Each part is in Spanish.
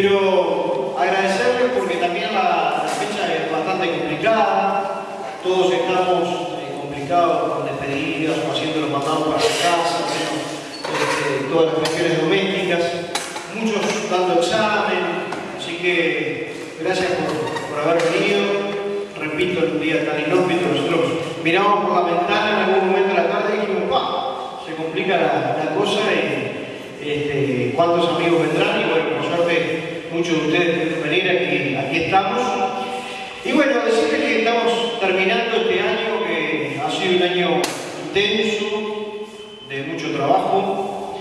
pero agradecerles porque también la, fecha es bastante complicada, todos estamos eh, complicados con despedidas haciendo los mandados para la casa, este, todas las cuestiones domésticas, muchos dando examen, así que gracias por, por haber venido. Repito, en un día tan inhóspito, nosotros miramos por la ventana en algún momento de la tarde y dijimos, ¡pah! Se complica la, cosa este, cuántos amigos vendrán y bueno, muchos de ustedes venir aquí, aquí estamos. Y bueno, decirles que estamos terminando este año que ha sido un año intenso, de mucho trabajo,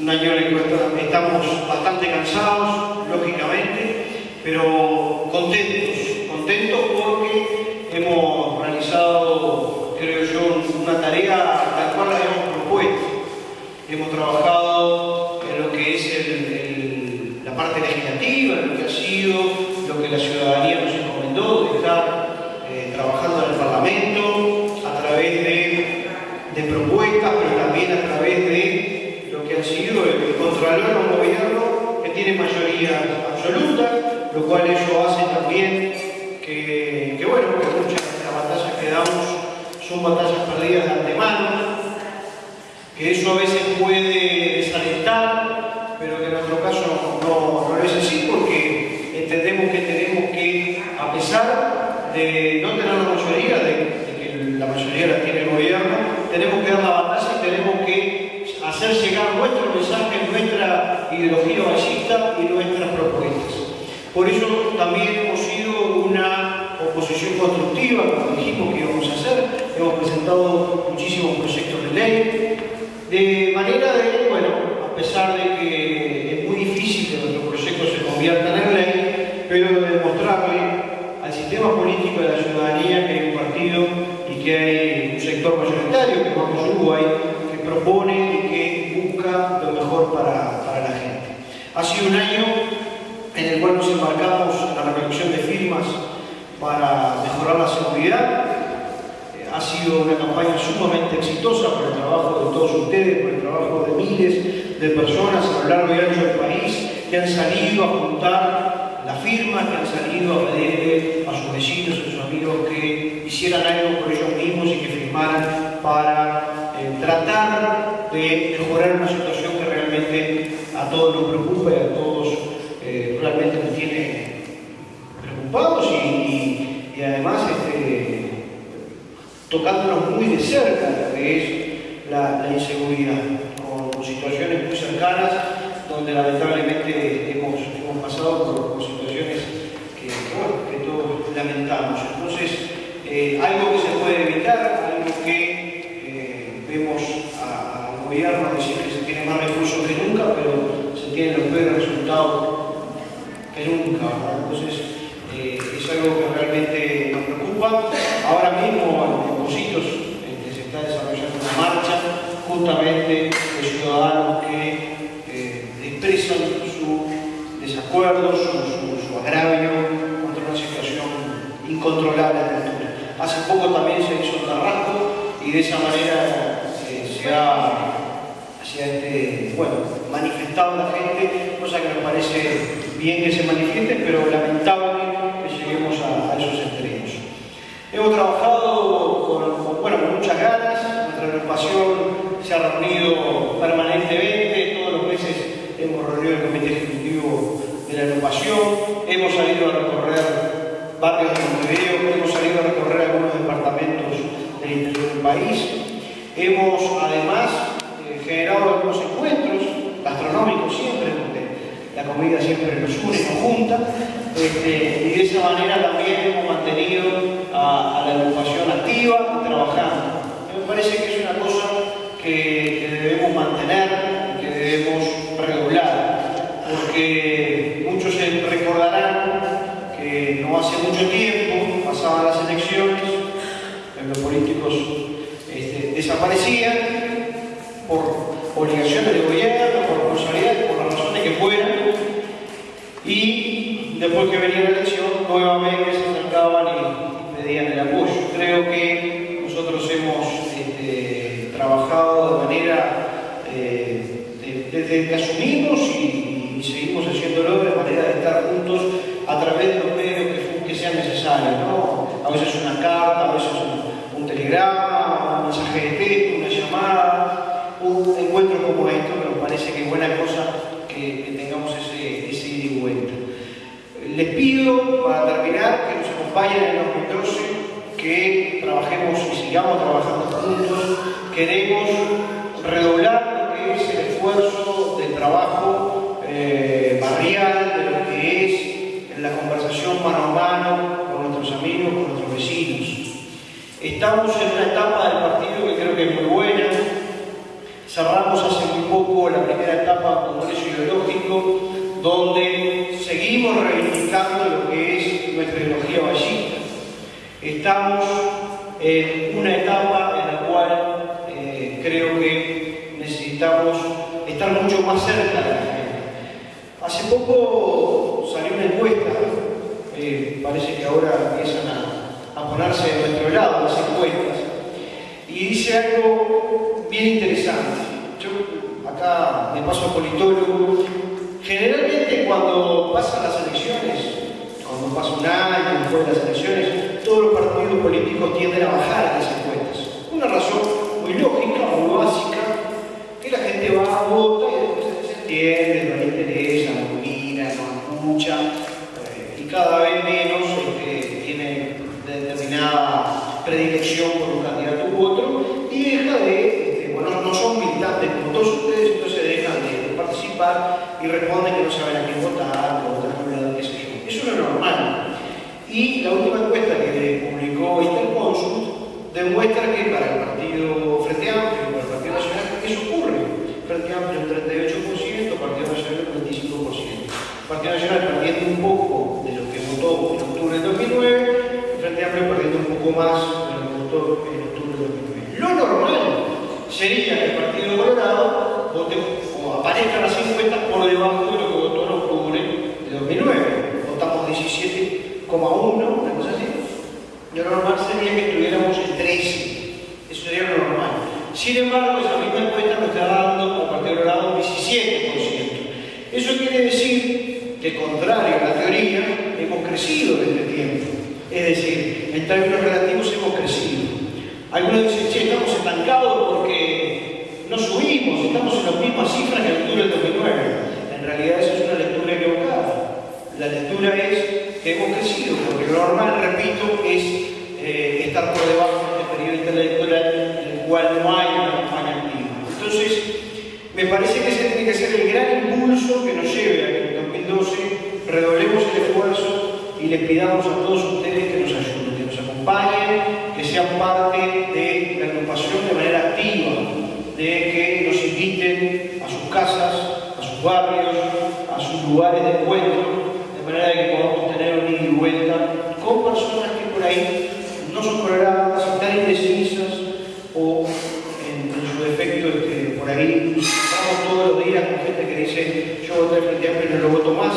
un año en el que estamos bastante cansados, lógicamente, pero contentos, contentos porque hemos propuestas, pero también a través de lo que ha sido el, controlar un gobierno que tiene mayoría absoluta, lo cual ello hace también que, bueno, que muchas de las batallas que damos son batallas perdidas de antemano, que eso a veces puede desalentar, pero que en nuestro caso no, no, es así porque entendemos que tenemos que, a pesar de no tener la mayoría, de, que la mayoría la tiene el gobierno, tenemos que dar la batalla y tenemos que hacer llegar nuestro mensaje, nuestra ideología nuestras propuestas. Por eso también hemos sido una oposición constructiva, como dijimos que íbamos a hacer, hemos presentado muchísimos proyectos de ley, de manera de, bueno, a pesar de que es muy difícil que nuestros proyectos se conviertan en ley, pero de demostrarle al sistema político de la ciudadanía que hay un partido y que hay un sector mayoritario, que Vamos Uruguay, que propone y que busca lo mejor para. Ha sido un año en el cual nos embarcamos en la recolección de firmas para mejorar la seguridad. Eh, ha sido una campaña sumamente exitosa por el trabajo de todos ustedes, por el trabajo de miles de personas a lo largo y ancho del país que han salido a juntar la firma, que han salido a pedirle a sus vecinos, a sus amigos que hicieran algo por ellos mismos y que firmaran para eh, tratar de mejorar una situación todos nos preocupa y a todos eh, realmente nos tiene preocupados y, además este, tocándonos muy de cerca lo que es la, inseguridad, con, situaciones muy cercanas donde lamentablemente hemos, pasado por, situaciones que, todos lamentamos. Entonces, eh, algo que se puede evitar, algo que eh, vemos al gobierno decir que se tiene más recursos que nunca, los peores resultados que nunca. Entonces, eh, es algo que realmente nos preocupa. Ahora mismo, en Positos, que se está desarrollando una marcha justamente de ciudadanos que eh, expresan su desacuerdo, su, agravio contra una situación incontrolable de altura. Hace poco también se hizo un carrasco y de esa manera eh, se ha, este, bueno, manifestado da gente, cosa que me parece bien que se manifieste, pero lamentable que lleguemos a, a esos extremos. Hemos trabajado con, con, bueno, con muchas ganas, nuestra agrupación se ha reunido permanentemente, todos los meses hemos reunido el comité ejecutivo de la agrupación, hemos salido a recorrer barrios de Montevideo, hemos salido a recorrer algunos departamentos del interior del país, hemos comida siempre nos une, nos junta, este, y de esa manera también hemos mantenido a, la agrupación activa y trabajando. Me parece que es una cosa que, debemos mantener, que debemos redoblar, porque muchos se recordarán que no hace mucho tiempo pasaban las elecciones, los políticos este, desaparecían por obligaciones de gobierno, por responsabilidades, por las razones que fueran, y después que venía la elección, nuevamente se acercaban y pedían el apoyo. Creo que nosotros hemos este, trabajado de manera desde que asumimos y, y, seguimos haciéndolo de manera de estar juntos a través de los medios que, que sean necesarios, ¿no? A veces una carta, a veces un, un telegrama, un mensaje de texto, una llamada, un encuentro como esto, que nos parece que es buena cosa que, que tengamos ese, ese ida y vuelta. Les pido, para terminar, que nos acompañen en el 2012, trabajemos y sigamos trabajando juntos. Queremos redoblar lo que es el esfuerzo de trabajo eh, barrial, de lo que es la conversación mano a mano con nuestros amigos, con nuestros vecinos. Estamos en una etapa del partido que creo que es muy buena. Cerramos hace muy poco la primera etapa Congreso Ideológico, donde seguimos reivindicando lo que es nuestra ideología ballista. Estamos en una etapa en la cual eh, creo que necesitamos estar mucho más cerca de la gente. Hace poco salió una encuesta, eh, parece que ahora empiezan a, ponerse de nuestro lado las encuestas, y dice algo bien interesante. Yo acá me paso a politólogo, generalmente cuando pasan las elecciones, cuando pasa un año después de las elecciones, todos los partidos políticos tienden a bajar las encuestas. Una razón muy lógica, muy básica, que la gente va, a votar y después se entiende, no le interesa, no mira, no escucha, eh, y cada vez menos este, tiene determinada predilección por un candidato u otro, y deja de, este, bueno, no son militantes como todos ustedes, entonces dejan de participar y responden que no saben a quién votar, o votar qué sé yo. Eso no es normal. Y la última encuesta que publicó Interconsult demuestra que para el Partido Frente Amplio, para el Partido Nacional, eso ocurre. Frente Amplio un 38%, Partido Nacional un 25%. Partido Nacional perdiendo un poco de lo que votó en octubre del 2009, y Frente Amplio perdiendo un poco más de lo que votó en octubre del 2009. Lo normal sería que el Partido Colorado vote o aparezca las encuestas por debajo de lo que votó en octubre de 2009. Votamos 17,1, una cosa así. Lo normal sería que estuviéramos en 13. Eso sería lo normal. Sin embargo, esa misma encuesta nos está dando al Partido Colorado un 17%. Eso quiere decir que, contrario a la teoría, hemos crecido en este tiempo. Es decir, en términos relativos hemos crecido. Algunos dicen, che, estamos estancados porque no subimos, estamos en las mismas cifras que en octubre del 2009. En realidad eso es una lectura equivocada. La lectura es hemos crecido, porque lo normal, repito, es eh, estar por debajo de este periodo intelectual en el cual no hay una campaña activa. Entonces, me parece que ese tiene que ser el gran impulso que nos lleve a que en 2012 redoblemos el esfuerzo y les pidamos a todos ustedes que nos ayuden, que nos acompañen, que sean parte de la agrupación de manera activa, de que nos inviten a sus casas, a sus barrios, a sus lugares de encuentro, de manera que podamos con personas que por ahí no son programadas, están indecisas o en, en su defecto este, por ahí estamos todos los días con gente que dice yo voté Frente Amplio y no lo voto más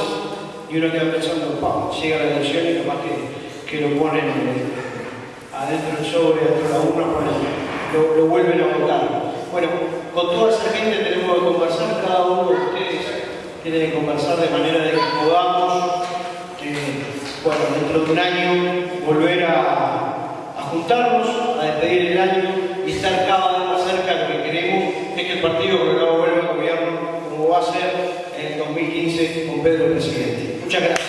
y uno queda pensando, pa, llega la elección y capaz que, que lo ponen eh, adentro del sobre, adentro de la urna, lo, lo vuelven a votar. Bueno, con toda esa gente tenemos que conversar, cada uno de ustedes tiene que conversar de manera de que podamos, eh, bueno, dentro de un año volver a, juntarnos, a despedir el año y estar cada vez más cerca de lo que queremos, es que el Partido Colorado vuelva a gobierno como va a ser en el 2015 con Pedro Presidente. Muchas gracias.